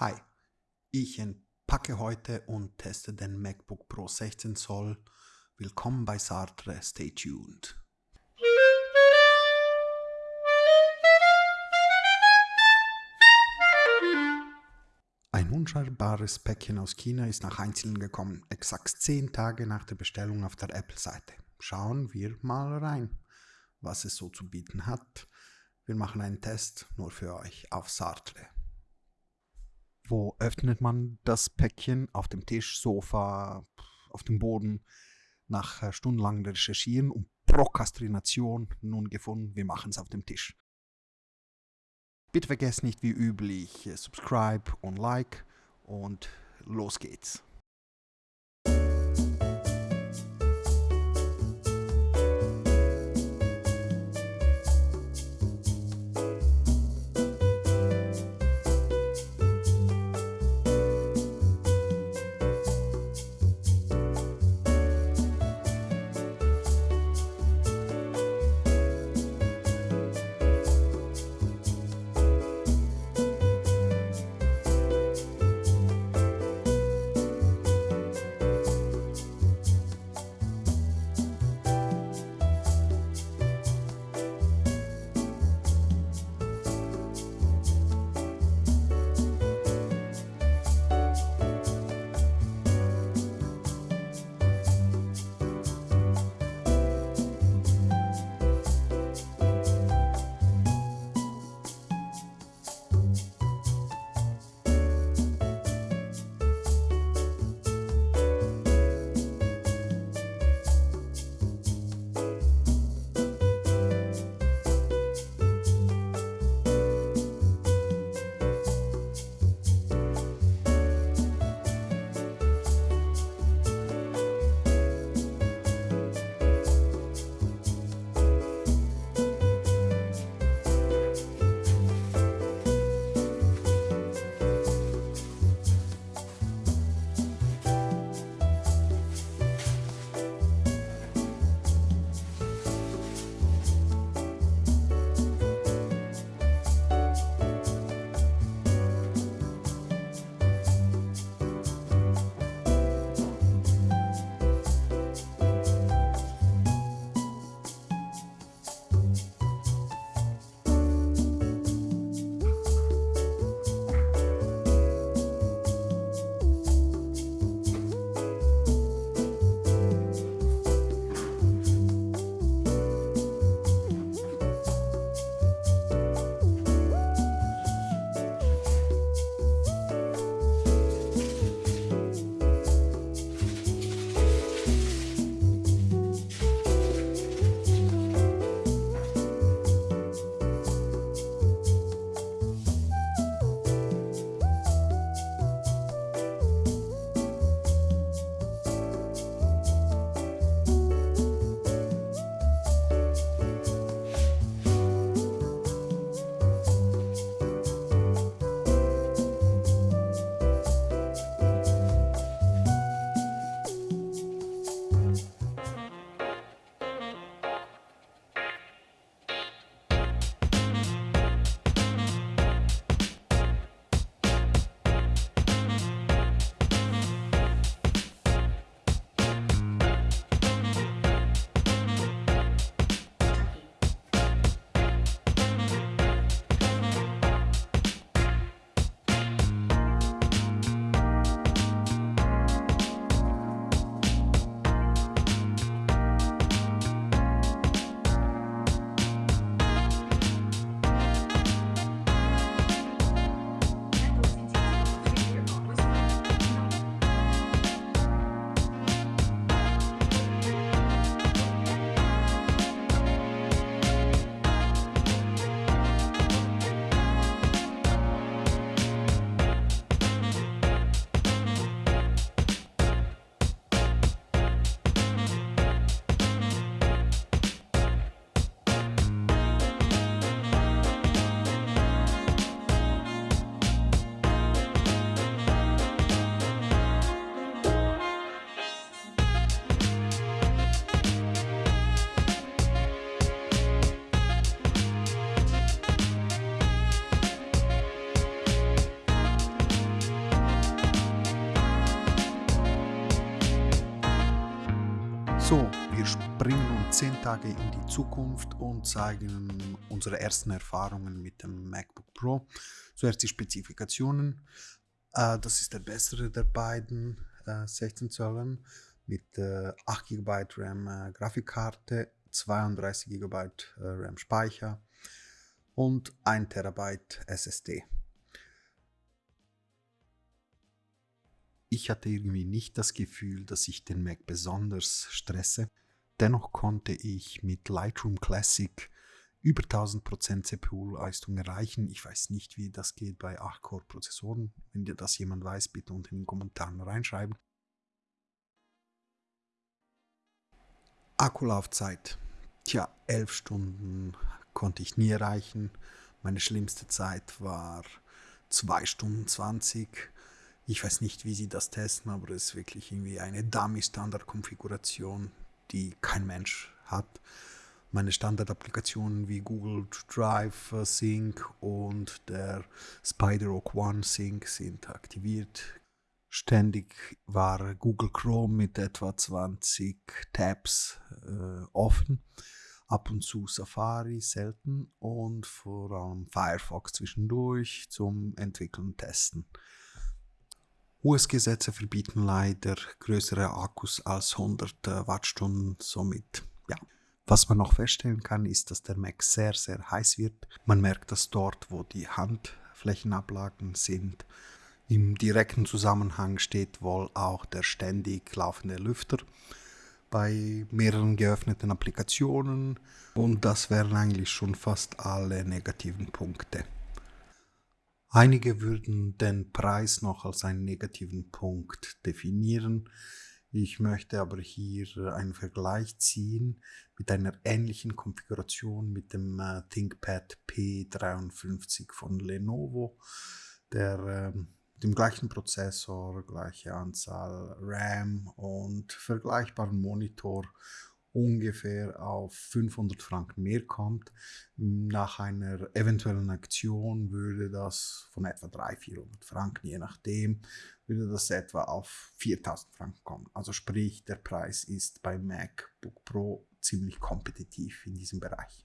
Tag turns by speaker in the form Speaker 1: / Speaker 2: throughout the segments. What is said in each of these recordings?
Speaker 1: Hi, ich entpacke heute und teste den MacBook Pro 16 Zoll. Willkommen bei Sartre, stay tuned. Ein unscheinbares Päckchen aus China ist nach Einzelnen gekommen, exakt 10 Tage nach der Bestellung auf der Apple-Seite. Schauen wir mal rein, was es so zu bieten hat. Wir machen einen Test nur für euch auf Sartre. Wo öffnet man das Päckchen? Auf dem Tisch, Sofa, auf dem Boden. Nach äh, stundenlangem Recherchieren und Prokrastination nun gefunden, wir machen es auf dem Tisch. Bitte vergesst nicht wie üblich äh, Subscribe und Like und los geht's. Tage in die Zukunft und zeigen unsere ersten Erfahrungen mit dem MacBook Pro. Zuerst die Spezifikationen. Äh, das ist der bessere der beiden 16 äh, Zöllern mit 8 GB RAM äh, Grafikkarte, 32 GB RAM Speicher und 1 TB SSD. Ich hatte irgendwie nicht das Gefühl, dass ich den Mac besonders stresse. Dennoch konnte ich mit Lightroom Classic über 1000% CPU-Leistung erreichen. Ich weiß nicht, wie das geht bei 8-Core-Prozessoren. Wenn dir das jemand weiß, bitte unten in den Kommentaren reinschreiben. Akkulaufzeit. Tja, 11 Stunden konnte ich nie erreichen. Meine schlimmste Zeit war 2 Stunden 20. Ich weiß nicht, wie sie das testen, aber es ist wirklich irgendwie eine Dummy-Standard-Konfiguration, die kein Mensch hat meine Standardapplikationen wie Google Drive äh, Sync und der SpiderOak One Sync sind aktiviert. Ständig war Google Chrome mit etwa 20 Tabs äh, offen. Ab und zu Safari selten und vor allem Firefox zwischendurch zum Entwickeln und Testen. US-Gesetze verbieten leider größere Akkus als 100 äh, Wattstunden, somit ja, was man noch feststellen kann, ist, dass der Mac sehr, sehr heiß wird. Man merkt das dort, wo die Handflächenablagen sind. Im direkten Zusammenhang steht wohl auch der ständig laufende Lüfter bei mehreren geöffneten Applikationen und das wären eigentlich schon fast alle negativen Punkte. Einige würden den Preis noch als einen negativen Punkt definieren. Ich möchte aber hier einen Vergleich ziehen mit einer ähnlichen Konfiguration mit dem äh, ThinkPad P53 von Lenovo, der äh, dem gleichen Prozessor, gleiche Anzahl RAM und vergleichbaren Monitor ungefähr auf 500 Franken mehr kommt. Nach einer eventuellen Aktion würde das von etwa 300-400 Franken, je nachdem, würde das etwa auf 4000 Franken kommen. Also sprich, der Preis ist bei MacBook Pro ziemlich kompetitiv in diesem Bereich.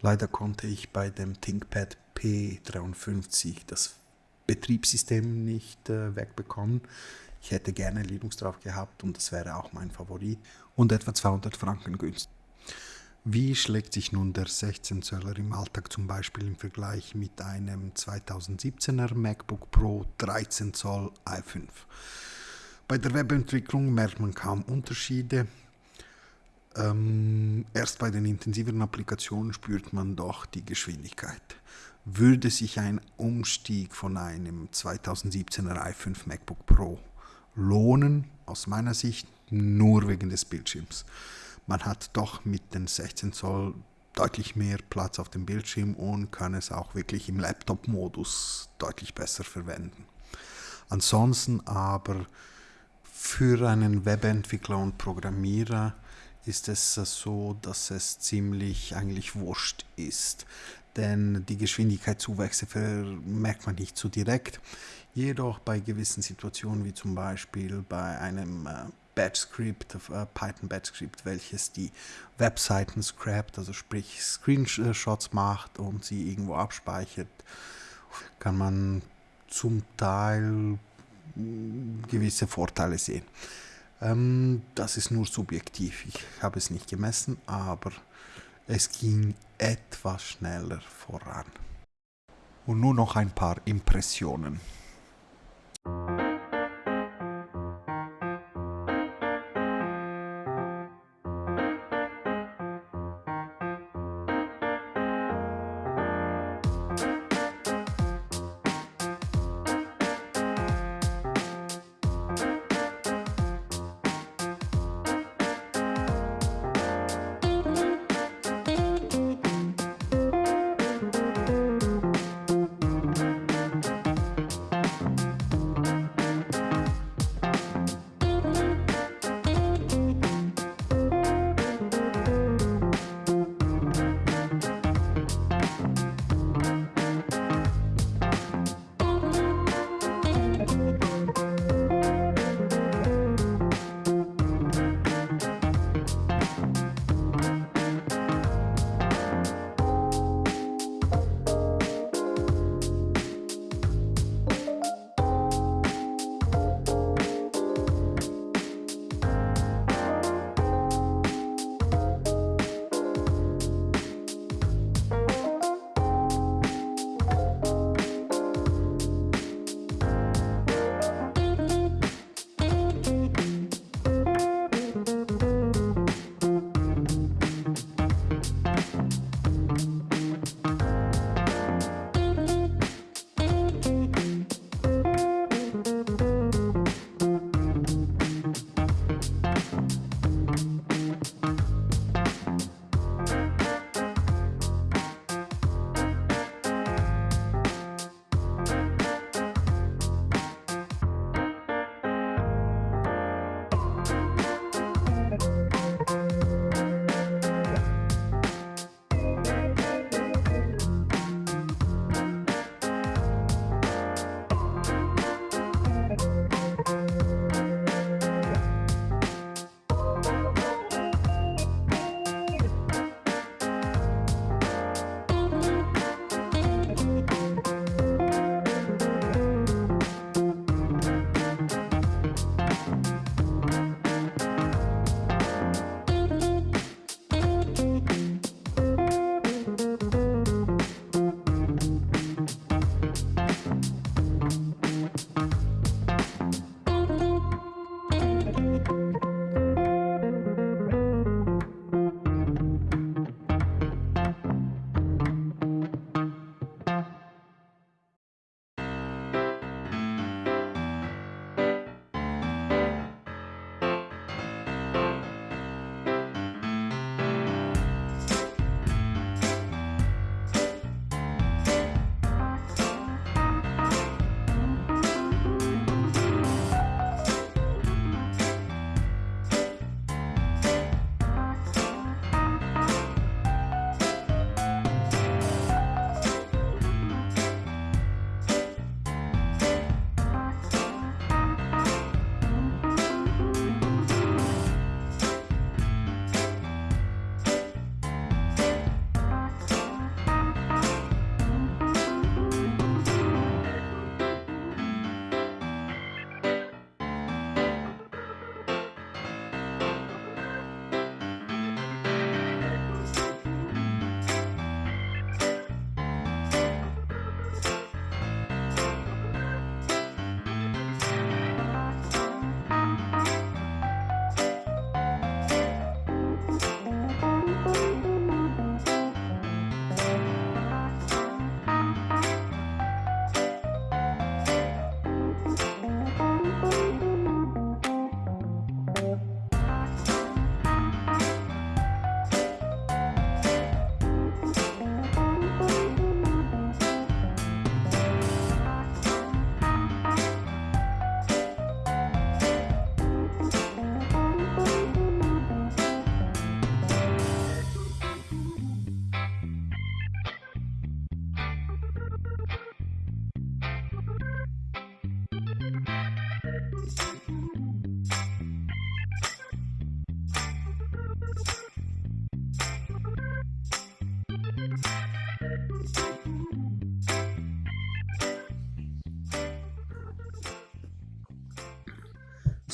Speaker 1: Leider konnte ich bei dem ThinkPad P53 das Betriebssystem nicht äh, wegbekommen. Ich hätte gerne Linux drauf gehabt und das wäre auch mein Favorit und etwa 200 Franken günstig. Wie schlägt sich nun der 16 Zöller im Alltag zum Beispiel im Vergleich mit einem 2017er MacBook Pro 13 Zoll i5? Bei der Webentwicklung merkt man kaum Unterschiede. Ähm, erst bei den intensiveren Applikationen spürt man doch die Geschwindigkeit. Würde sich ein Umstieg von einem 2017er i5 MacBook Pro lohnen, aus meiner Sicht nur wegen des Bildschirms. Man hat doch mit den 16 Zoll deutlich mehr Platz auf dem Bildschirm und kann es auch wirklich im Laptop-Modus deutlich besser verwenden. Ansonsten aber für einen Webentwickler und Programmierer ist es so, dass es ziemlich eigentlich wurscht ist, denn die Geschwindigkeitszuwächse merkt man nicht so direkt. Jedoch bei gewissen Situationen, wie zum Beispiel bei einem äh, Batch-Script, äh, Python Batch-Script, welches die Webseiten scrapt, also sprich Screenshots macht und sie irgendwo abspeichert, kann man zum Teil mm, gewisse Vorteile sehen. Ähm, das ist nur subjektiv, ich habe es nicht gemessen, aber es ging etwas schneller voran. Und nur noch ein paar Impressionen.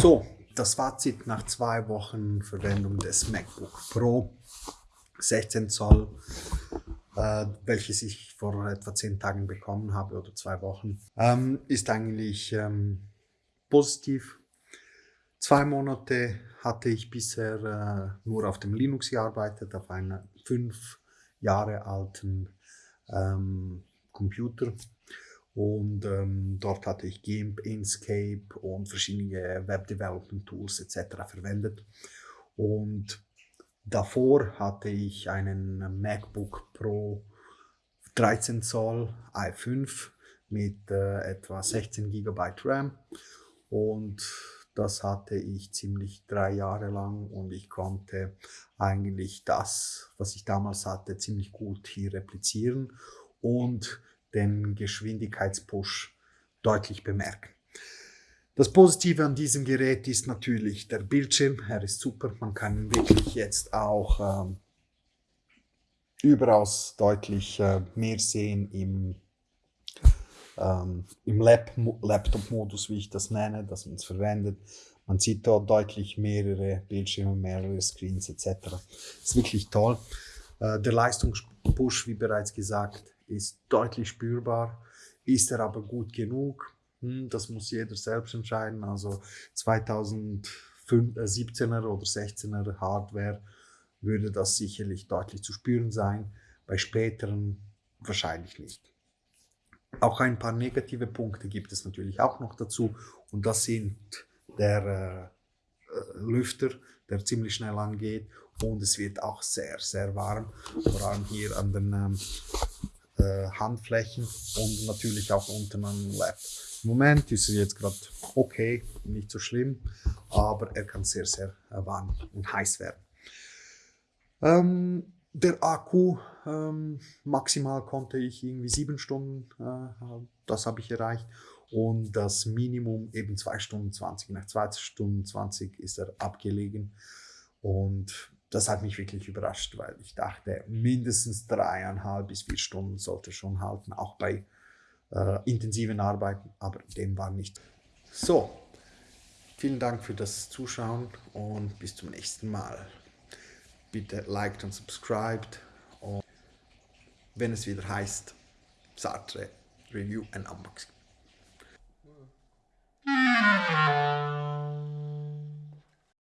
Speaker 1: So, das Fazit nach zwei Wochen Verwendung des MacBook Pro 16 Zoll, äh, welches ich vor etwa zehn Tagen bekommen habe oder zwei Wochen, ähm, ist eigentlich ähm, positiv. Zwei Monate hatte ich bisher äh, nur auf dem Linux gearbeitet, auf einem fünf Jahre alten ähm, Computer. Und ähm, dort hatte ich GIMP, Inkscape und verschiedene Web Development Tools etc. verwendet. Und davor hatte ich einen MacBook Pro 13 Zoll i5 mit äh, etwa 16 GB RAM und das hatte ich ziemlich drei Jahre lang und ich konnte eigentlich das, was ich damals hatte, ziemlich gut hier replizieren und den Geschwindigkeitspush deutlich bemerken. Das Positive an diesem Gerät ist natürlich der Bildschirm. Er ist super. Man kann wirklich jetzt auch ähm, überaus deutlich äh, mehr sehen im, ähm, im Lab Laptop-Modus, wie ich das nenne, dass man es verwendet. Man sieht dort deutlich mehrere Bildschirme, mehrere Screens etc. Ist wirklich toll. Äh, der Leistungspush, wie bereits gesagt, ist deutlich spürbar. Ist er aber gut genug? Hm, das muss jeder selbst entscheiden. Also 2017er oder 16er Hardware würde das sicherlich deutlich zu spüren sein. Bei späteren wahrscheinlich nicht. Auch ein paar negative Punkte gibt es natürlich auch noch dazu. Und das sind der äh, äh Lüfter, der ziemlich schnell angeht. Und es wird auch sehr, sehr warm. Vor allem hier an den ähm, äh, Handflächen und natürlich auch unten am Lab. Im Moment ist er jetzt gerade okay, nicht so schlimm, aber er kann sehr, sehr äh, warm und heiß werden. Ähm, der Akku, ähm, maximal konnte ich irgendwie sieben Stunden, äh, das habe ich erreicht. Und das Minimum eben zwei Stunden 20. Nach zwei Stunden 20 ist er abgelegen. Und das hat mich wirklich überrascht, weil ich dachte, mindestens dreieinhalb bis vier Stunden sollte schon halten, auch bei äh, intensiven Arbeiten, aber dem war nicht. So, vielen Dank für das Zuschauen und bis zum nächsten Mal. Bitte liked und subscribed und wenn es wieder heißt, Sartre Review and Unboxing.